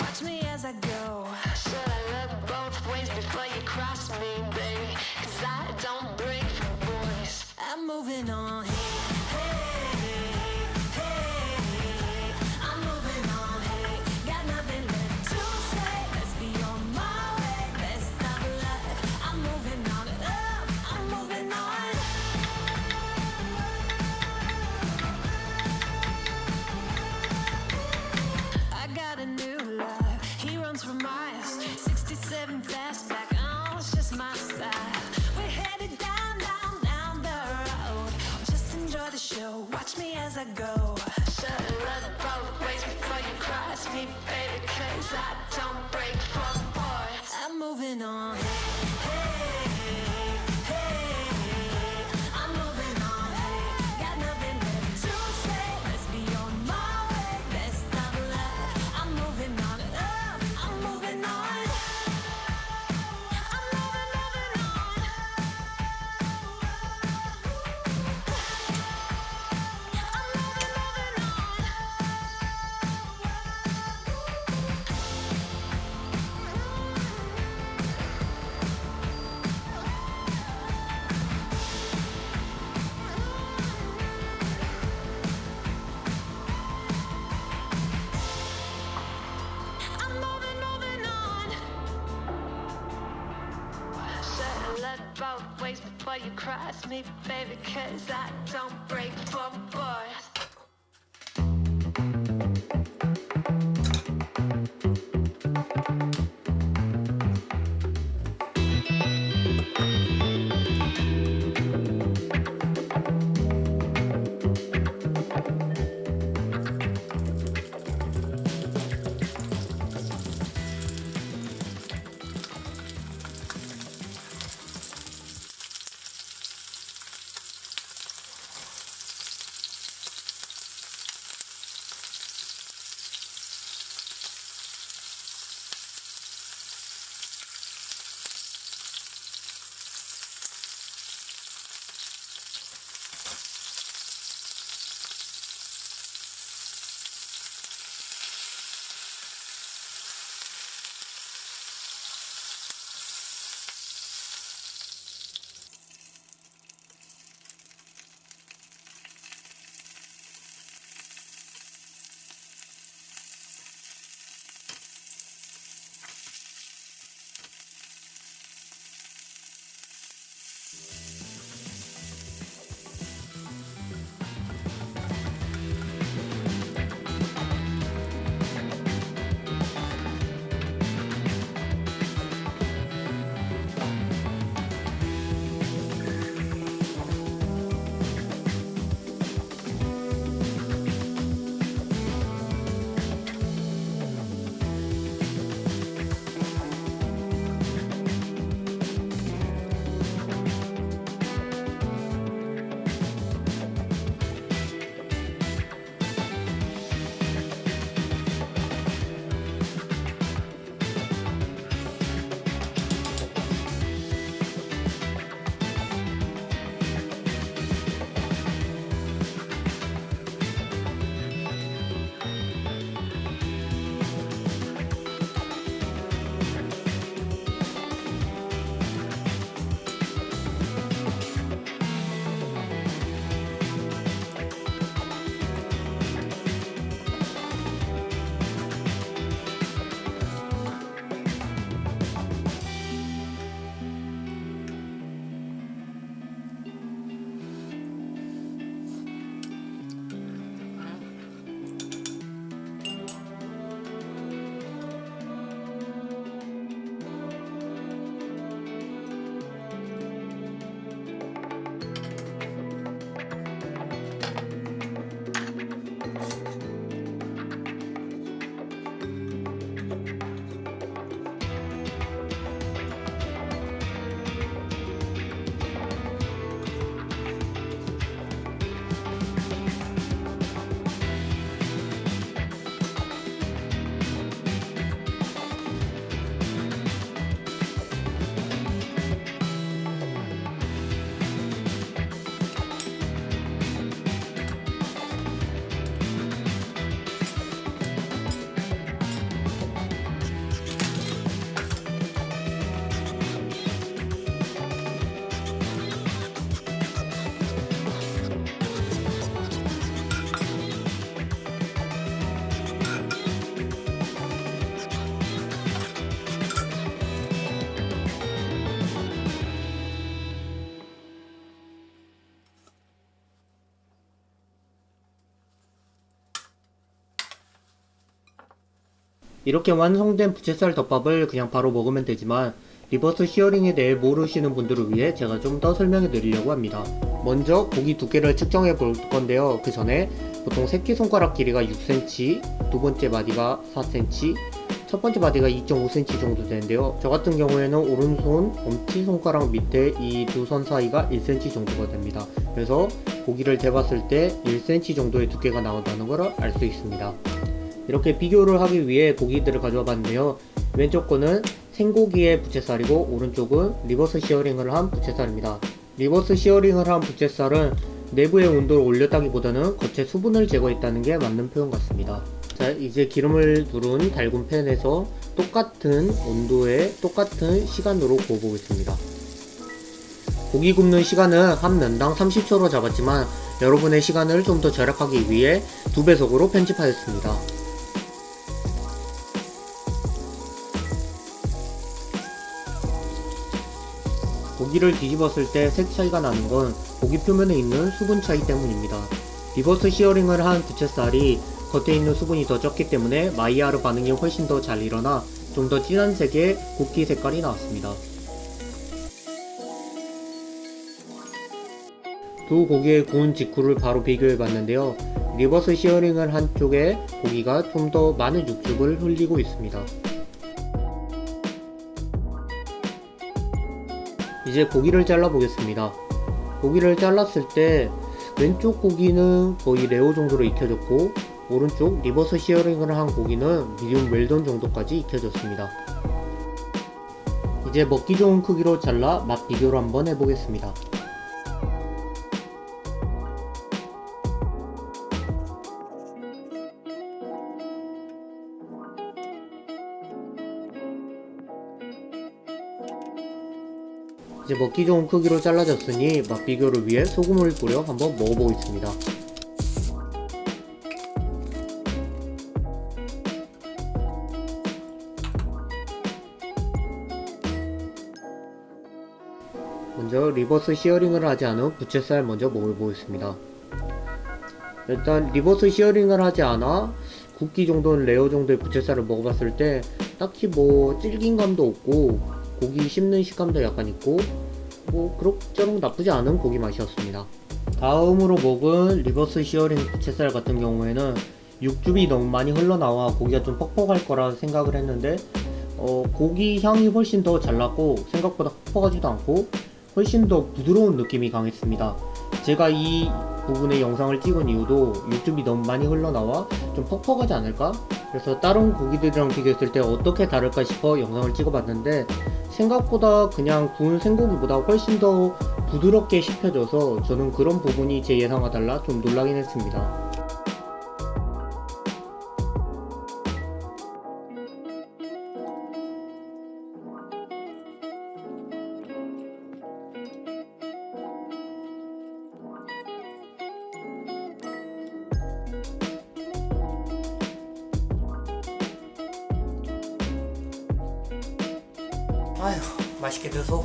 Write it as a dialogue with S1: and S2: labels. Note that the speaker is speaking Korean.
S1: watch me as I go.
S2: Should I look both ways before you cross me, babe? Cause I don't break for boys.
S1: I'm moving on. As I go,
S2: ago the other ways before you cross me, baby, cause I Both ways before you cross me, baby? Cause I don't break for boys.
S3: 이렇게 완성된 부채살 덮밥을 그냥 바로 먹으면 되지만 reverse searing에 대해 모르시는 분들을 위해 제가 좀 더 설명해 드리려고 합니다. 먼저 고기 두께를 측정해 볼 건데요. 그 전에 보통 새끼손가락 길이가 6cm, 두 번째 마디가 4cm, 첫 번째 마디가 2.5cm 정도 되는데요. 저 같은 경우에는 오른손 엄지손가락 밑에 이 두 선 사이가 1cm 정도가 됩니다. 그래서 고기를 재봤을 때 1cm 정도의 두께가 나온다는 걸 알 수 있습니다. 이렇게 비교를 하기 위해 고기들을 가져와 봤는데요. 왼쪽 거는 생고기의 부채살이고 오른쪽은 reverse searing을 한 부채살입니다. reverse searing을 한 부채살은 내부의 온도를 올렸다기보다는 겉에 수분을 제거했다는 게 맞는 표현 같습니다. 자 이제 기름을 두른 달군 팬에서 똑같은 온도에 똑같은 시간으로 구워보겠습니다. 고기 굽는 시간은 한 면당 30초로 잡았지만 여러분의 시간을 좀 더 절약하기 위해 두 배속으로 편집하였습니다. 고기를 뒤집었을 때 색 차이가 나는 건 고기 표면에 있는 수분 차이 때문입니다. reverse searing을 한 부채살이 겉에 있는 수분이 더 적기 때문에 마이야르 반응이 훨씬 더 잘 일어나 좀 더 진한 색의 굽기 색깔이 나왔습니다. 두 고기의 구운 직후를 바로 비교해 봤는데요. reverse searing을 한 쪽에 고기가 좀 더 많은 육즙을 흘리고 있습니다. 이제 고기를 잘라 보겠습니다. 고기를 잘랐을 때 왼쪽 고기는 거의 레어 정도로 익혀졌고 오른쪽 reverse searing을 한 고기는 미디움 웰던 정도까지 익혀졌습니다. 이제 먹기 좋은 크기로 잘라 맛 비교를 한번 해보겠습니다. 이제 먹기 좋은 크기로 잘라졌으니 맛 비교를 위해 소금을 뿌려 한번 먹어보겠습니다. 먼저 reverse searing을 하지 않은 부채살 먼저 먹어보겠습니다. 일단 reverse searing을 하지 않아 굽기 정도는 레어 정도의 부채살을 먹어봤을 때 딱히 뭐 질긴 감도 없고 고기 씹는 식감도 약간 있고 뭐 그럭저럭 나쁘지 않은 고기 맛이었습니다. 다음으로 먹은 reverse searing 부채살 같은 경우에는 육즙이 너무 많이 흘러나와 고기가 좀 퍽퍽할 거라 생각을 했는데 어, 고기 향이 훨씬 더 잘 났고 생각보다 퍽퍽하지도 않고 훨씬 더 부드러운 느낌이 강했습니다. 제가 이 부분의 영상을 찍은 이유도 육즙이 너무 많이 흘러나와 좀 퍽퍽하지 않을까? 그래서 다른 고기들이랑 비교했을 때 어떻게 다를까 싶어 영상을 찍어봤는데 생각보다 그냥 구운 생고기보다 훨씬 더 부드럽게 씹혀져서 저는 그런 부분이 제 예상과 달라 좀 놀라긴 했습니다. 아휴 맛있게 드소